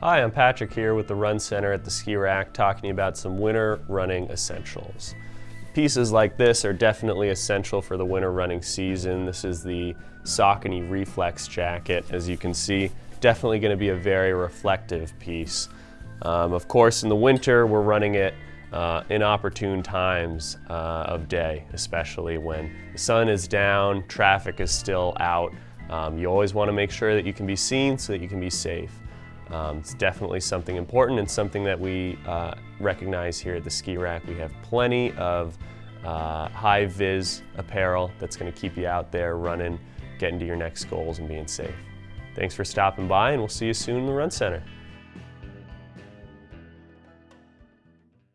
Hi, I'm Patrick here with the Run Center at the Ski Rack talking about some winter running essentials. Pieces like this are definitely essential for the winter running season. This is the Saucony Reflex jacket. As you can see, definitely going to be a very reflective piece. Um, of course, in the winter, we're running it uh, inopportune times uh, of day, especially when the sun is down, traffic is still out. Um, you always want to make sure that you can be seen so that you can be safe. Um, it's definitely something important and something that we uh, recognize here at the Ski Rack. We have plenty of uh, high vis apparel that's going to keep you out there running, getting to your next goals and being safe. Thanks for stopping by and we'll see you soon in the Run Center.